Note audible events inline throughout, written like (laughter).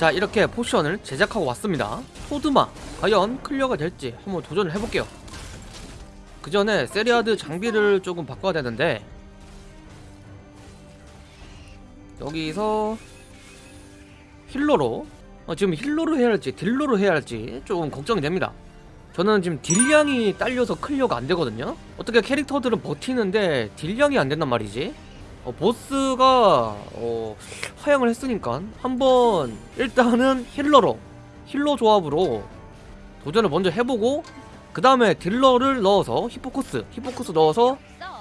자 이렇게 potion을 제작하고 왔습니다. 토드마 과연 클리어가 될지 한번 도전을 해볼게요. 그 전에 세리아드 장비를 조금 바꿔야 되는데 여기서 healer로 어, 지금 healer로 해야 할지 딜러로 해야 할지 조금 걱정이 됩니다. 저는 지금 딜량이 딸려서 클리어가 안 되거든요. 어떻게 캐릭터들은 버티는데 딜량이 안 된단 말이지 어, 보스가 어, 하향을 했으니까 한번 일단은 healer로 healer 조합으로 도전을 먼저 해보고 그 다음에 딜러를 넣어서 히포코스 히포코스 넣어서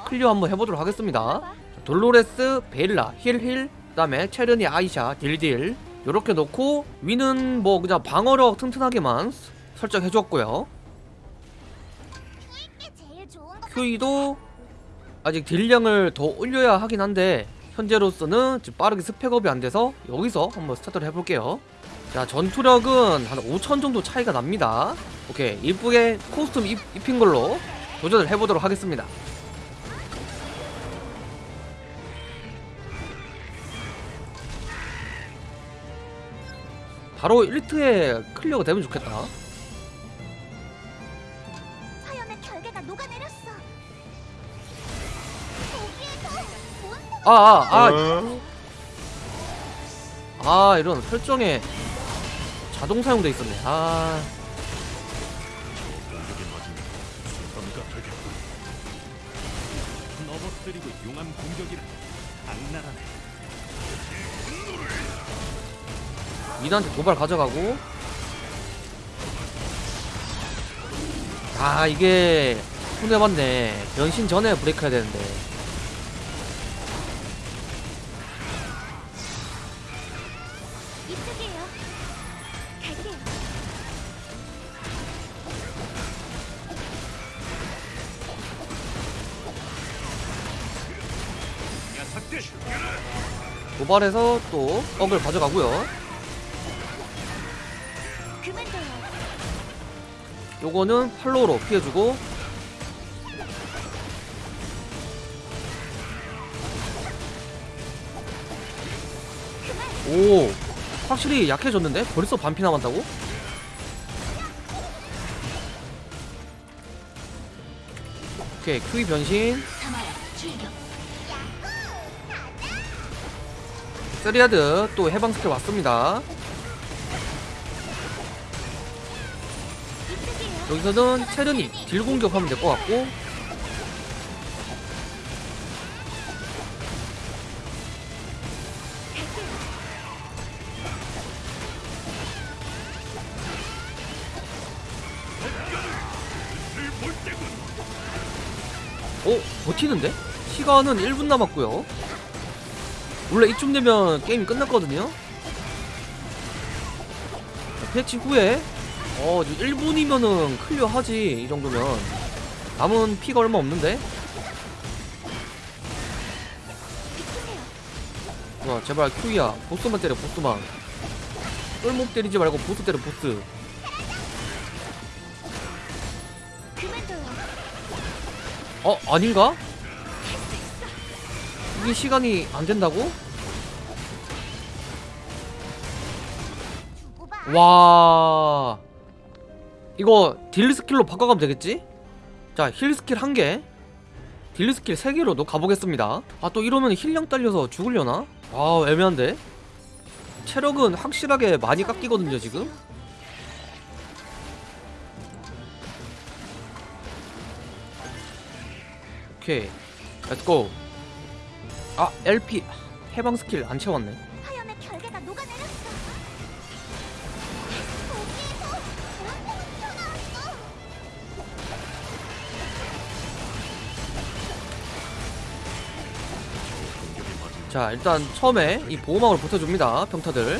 클리어 한번 해보도록 하겠습니다. 돌로레스, 베일라, heal heal 그 다음에 체르니, 아이샤, deal deal. 요렇게 놓고 위는 뭐 그냥 방어력 튼튼하게만 설정해줬고요. 큐이도 아직 딜량을 더 올려야 하긴 한데 현재로서는 지금 빠르게 spec up이 안 돼서 여기서 한번 스타트를 해볼게요. 자 전투력은 한 5천 정도 차이가 납니다. 오케이 이쁘게 costume 입, 입힌 걸로 도전을 해보도록 하겠습니다. 바로 1트에 클리어가 되면 좋겠다 아아아 어? 아 이런 설정에 자동 사용돼 있었네 아. 넘어뜨리고 용암 공격이라 악랄하네. 미나한테 도발 가져가고 아 이게 손해봤네 변신 전에 브레이크 해야 되는데 도발해서 또 억을 가져가고요. 요거는 팔로우로 피해주고 오 확실히 약해졌는데? 벌써 반피 남았다고? 오케이 큐이 변신 세리아드 또 해방 스킬 왔습니다. 여기서는 체르니 딜 공격하면 될 것 같고 어? 버티는데? 시간은 1분 남았고요 원래 이쯤 되면 게임이 끝났거든요 자, 패치 후에 어 1분이면은 clear 하지 이 정도면 남은 피가 얼마 없는데? 와 제발 큐이야 보스만 때려 보스만 똘목 때리지 말고 보스 때려 보스. 어 아닌가? 이게 시간이 안 된다고? 와. 이거 deal skill로 바꿔가면 되겠지? 자 heal skill 한개. deal skill 세개로도 가보겠습니다. 아 또 이러면 힐량 딸려서 죽으려나? 아 애매한데? 체력은 확실하게 많이 깎이거든요 지금? 오케이. let's go 아 LP 해방 스킬 안 채웠네. 자 일단 처음에 이 보호막을 붙여줍니다 평타들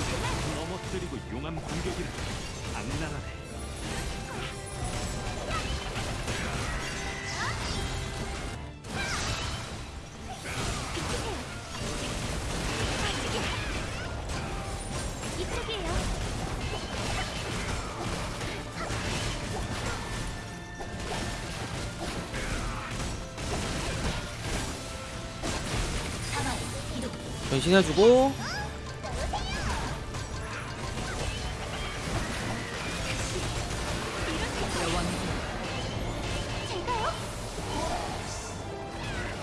변신해주고.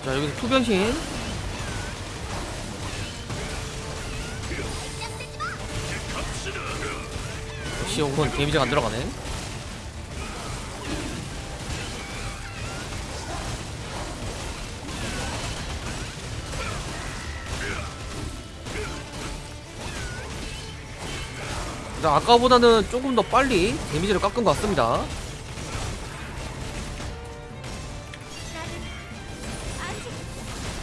자 여기서 투변신. 역시 오건 데미지가 안들어가네. 자, 아까보다는 조금 더 빨리 데미지를 깎은 것 같습니다.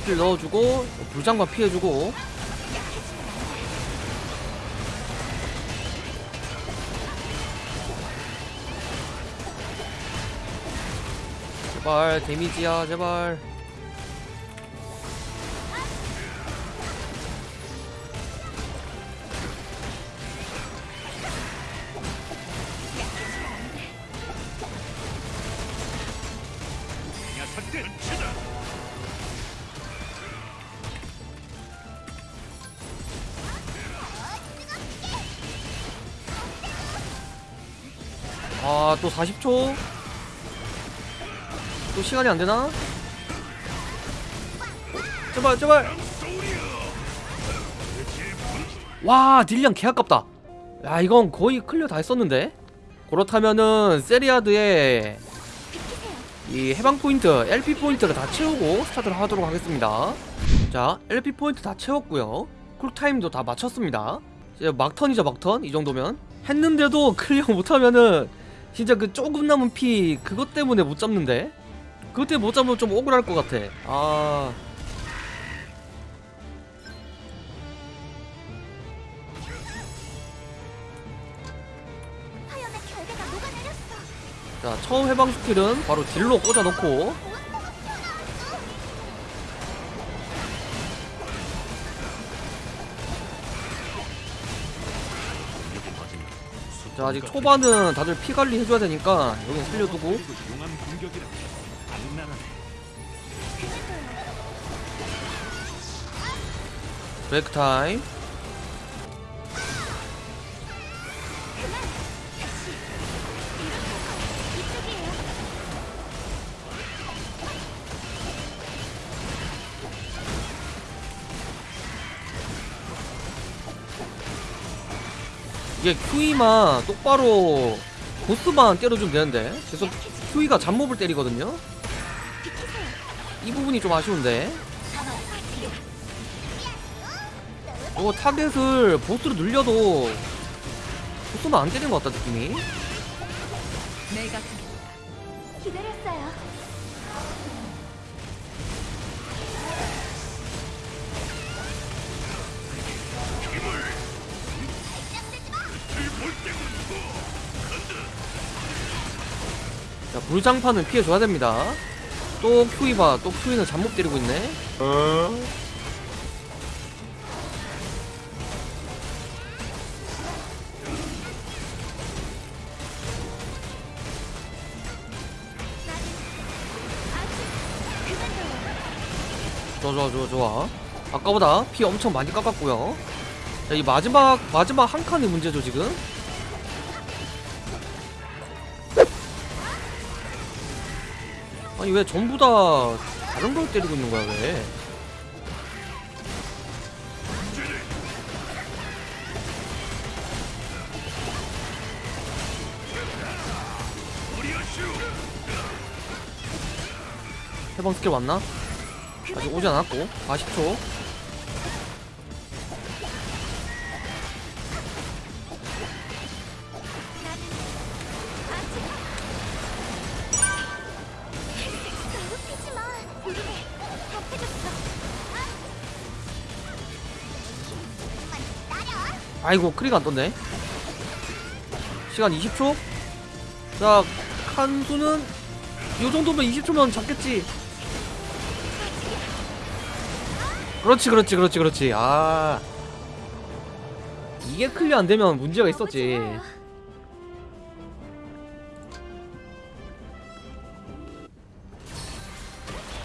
힐 넣어주고 불장관 피해주고. 제발 데미지야 제발 아 또 40초? 또 시간이 안 되나? 제발 제발! 와 딜량 개 아깝다. 야 이건 거의 clear 다 했었는데? 그렇다면은 세리아드의 이 해방 포인트 LP 포인트를 다 채우고 스타트를 하도록 하겠습니다. 자 LP 포인트 다 채웠고요. cool time도 다 맞췄습니다. 이제 막턴이죠 막턴? 이 정도면. 했는데도 (laughs) clear 못하면은 진짜 그 조금 남은 피 그것 때문에 못 잡는데? 그것 때문에 못 잡으면 좀 억울할 것 같아. 아. 자 처음 해방 skill은 바로 deal로 꽂아놓고 자 아직 초반은 다들 피 관리 해줘야 되니까 여기 살려두고. 브레이크 타임 이게 Q이만 똑바로 보스만 때려주면 되는데. 계속 Q이가 잡몹을 때리거든요. 이 부분이 좀 아쉬운데. 이거 타겟을 보스로 늘려도 보스만 안 때리는 것 같다 느낌이. 기다렸어요. 자 불장판은 피해줘야 됩니다. 또 Q이 봐또 Q이는 잡몹 때리고 있네. 좋아 좋아 좋아 좋아. 아까보다 피 엄청 많이 깎았고요. 자 이 마지막 마지막 한 칸이 문제죠 지금 아니 왜 전부 다 다른 걸 때리고 있는 거야 왜? 해방 스킬 왔나? 아직 오지 않았고. 40초 아이고 크리가 안 떴네. 시간 20초? 자 칸수는 요 정도면 20초면 잡겠지. 그렇지 그렇지 그렇지 그렇지. 아. 이게 클리어 안 되면 문제가 있었지.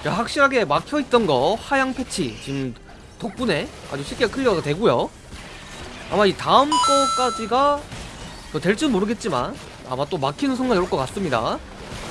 자, 확실하게 막혀있던 거 하향 패치. 지금 덕분에 아주 쉽게 clear가 되고요 아마 이 다음 거까지가 뭐 될지 모르겠지만 아마 또 막히는 순간이 올 것 같습니다